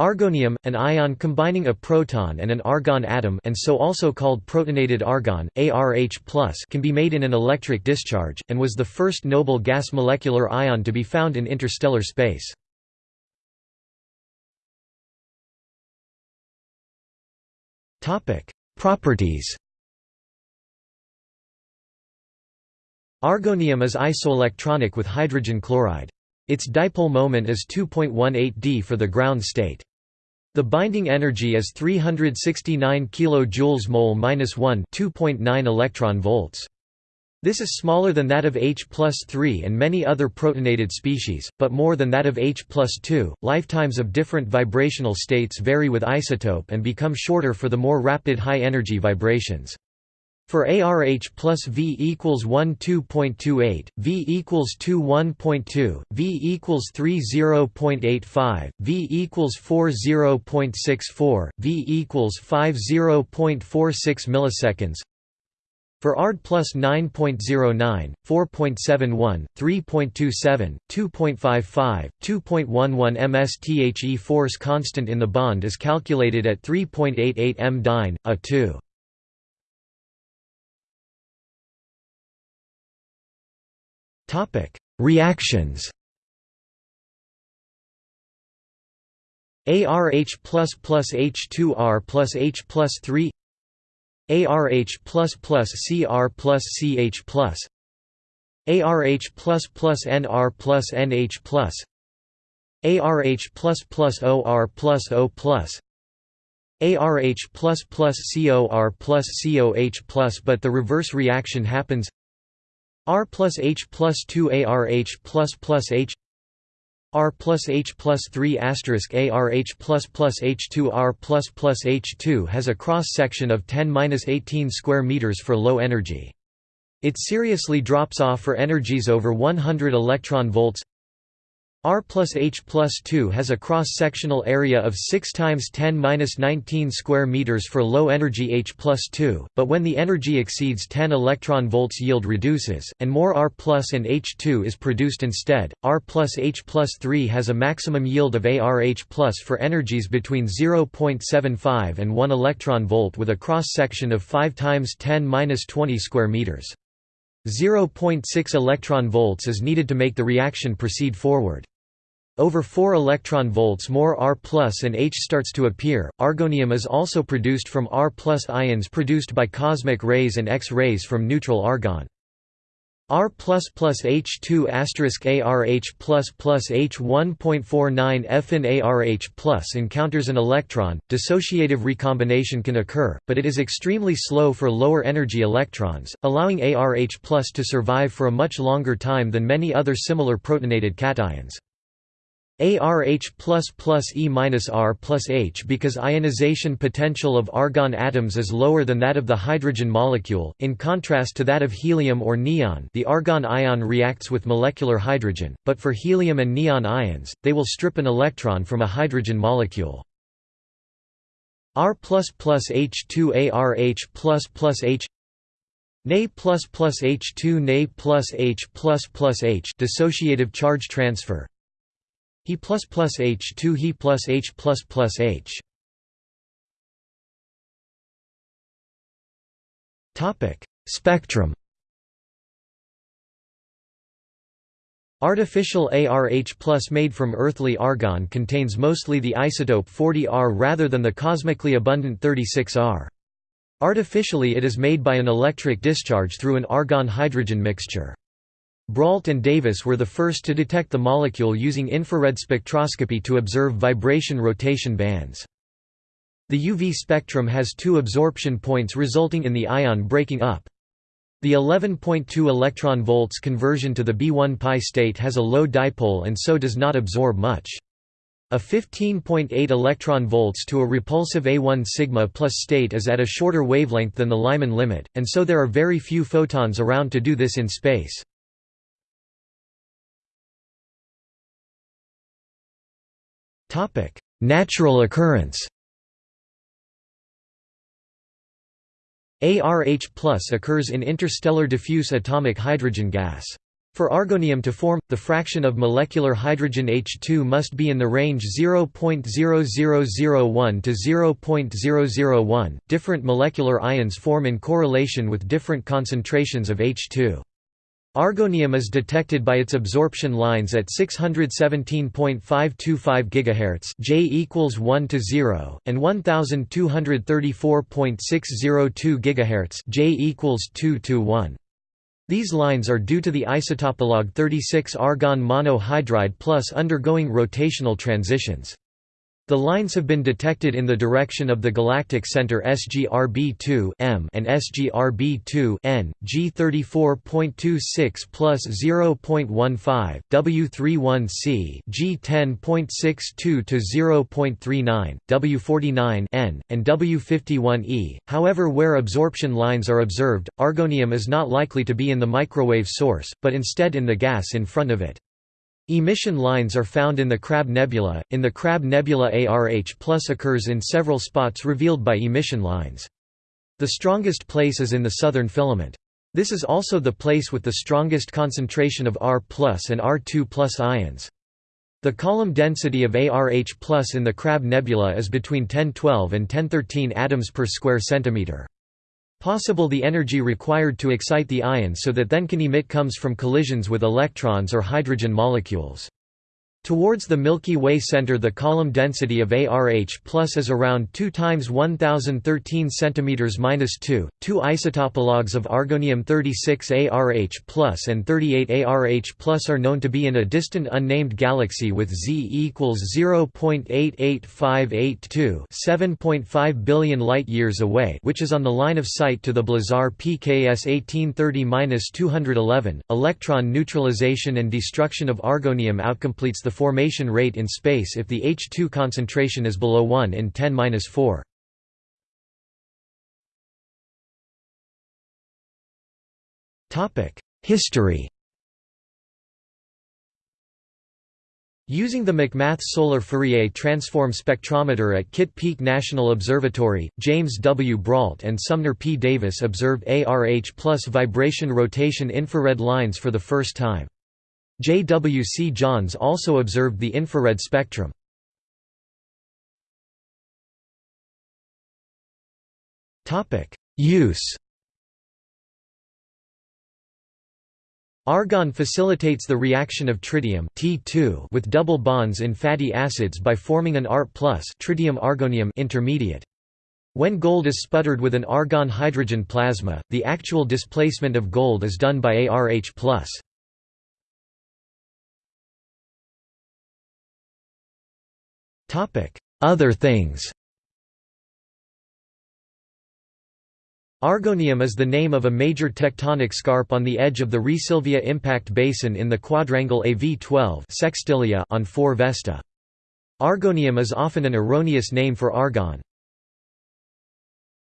Argonium, an ion combining a proton and an argon atom and so also called protonated argon, ARH+, can be made in an electric discharge, and was the first noble gas molecular ion to be found in interstellar space. Properties Argonium is isoelectronic with hydrogen chloride. Its dipole moment is 2.18 d for the ground state. The binding energy is 369 kJ mole minus 1 2.9 electron volts. This is smaller than that of H 3 and many other protonated species, but more than that of H 2. Lifetimes of different vibrational states vary with isotope and become shorter for the more rapid high-energy vibrations. For ARH plus V equals 1 2.28, V equals 2 1.2, V equals 3 0.85, V equals 4 0.64, V equals 5 0.46 milliseconds. For ARD plus 9.09, 4.71, 3.27, 2.55, 2.11 msthe force constant in the bond is calculated at 3.88 m dyne, a 2. Topic: Reactions. ARH plus plus H2R plus H plus 3 ARH plus plus CR plus CH plus ARH plus plus NR plus NH plus ARH plus plus OR plus O plus ARH plus plus COR plus COH plus but the reverse reaction happens R plus H plus 2 ARH plus plus H R plus H plus 3 asterisk ARH plus plus H2 R plus plus H2 has a cross-section of 10-18 square meters for low energy. It seriously drops off for energies over 100 electron volts R plus H plus 2 has a cross-sectional area of 6 times 10-19 square meters for low energy H plus 2, but when the energy exceeds 10 electron volts yield reduces, and more R plus and H2 is produced instead. R plus H plus 3 has a maximum yield of ARH plus for energies between 0.75 and 1 electron volt with a cross-section of 5 times 10-20 square meters. 0.6 electron volts is needed to make the reaction proceed forward. Over 4 electron volts more R and H starts to appear. Argonium is also produced from R ions produced by cosmic rays and X-rays from neutral argon. R plus plus H2 asterisk ARH plus plus H 1.49 F in ARH plus encounters an electron. Dissociative recombination can occur, but it is extremely slow for lower energy electrons, allowing ARH plus to survive for a much longer time than many other similar protonated cations. ARH plus plus E minus R plus H because ionization potential of argon atoms is lower than that of the hydrogen molecule, in contrast to that of helium or neon the argon ion reacts with molecular hydrogen, but for helium and neon ions, they will strip an electron from a hydrogen molecule. R plus plus H2 ARH plus plus H Na plus plus H2 Na plus H plus plus H dissociative charge transfer he plus plus H two He plus H plus plus H. Topic Spectrum. Artificial ARH made from earthly argon contains mostly the isotope 40R rather than the cosmically abundant 36R. Artificially it is made by an electric discharge through an argon-hydrogen mixture. Brault and Davis were the first to detect the molecule using infrared spectroscopy to observe vibration-rotation bands. The UV spectrum has two absorption points resulting in the ion breaking up. The 11.2 electron volts conversion to the B1 pi state has a low dipole and so does not absorb much. A 15.8 electron volts to a repulsive A1 sigma plus state is at a shorter wavelength than the Lyman limit, and so there are very few photons around to do this in space. Topic: Natural occurrence. ARH occurs in interstellar diffuse atomic hydrogen gas. For argonium to form, the fraction of molecular hydrogen H2 must be in the range 0.0001 to 0.001. Different molecular ions form in correlation with different concentrations of H2. Argonium is detected by its absorption lines at 617.525 GHz J equals 1 to 0 and 1234.602 GHz J equals 2 to 1. These lines are due to the isotopolog 36 argon monohydride plus undergoing rotational transitions. The lines have been detected in the direction of the galactic center SGRB2 M and SGRB2 N, G34.26 plus 0.15, W31C G10.62 to 0.39, W49 N, and W51E. However, where absorption lines are observed, argonium is not likely to be in the microwave source, but instead in the gas in front of it. Emission lines are found in the Crab Nebula. In the Crab Nebula ARH plus occurs in several spots revealed by emission lines. The strongest place is in the southern filament. This is also the place with the strongest concentration of R and R2 ions. The column density of ARH plus in the Crab Nebula is between 1012 and 1013 atoms per square centimeter. Possible the energy required to excite the ion so that then can emit comes from collisions with electrons or hydrogen molecules. Towards the Milky Way center the column density of ARH plus is around 2 times 1013 cm minus 2. Two isotopologues of argonium-36 ARH plus and 38 ARH plus are known to be in a distant unnamed galaxy with Z equals 0.88582 7.5 billion light-years away which is on the line of sight to the Blazar PKS 1830-211. Electron neutralization and destruction of argonium outcompletes the the formation rate in space if the H2 concentration is below 1 in 10^-4. History Using the McMath Solar Fourier Transform Spectrometer at Kitt Peak National Observatory, James W. Brault and Sumner P. Davis observed ARH plus vibration rotation infrared lines for the first time. J. W. C. Johns also observed the infrared spectrum. Use Argon facilitates the reaction of tritium T2 with double bonds in fatty acids by forming an Art tritium argonium intermediate. When gold is sputtered with an argon-hydrogen plasma, the actual displacement of gold is done by ARH+. Other things Argonium is the name of a major tectonic scarp on the edge of the Rheasilvia impact basin in the quadrangle AV12 sextilia on 4 Vesta. Argonium is often an erroneous name for argon.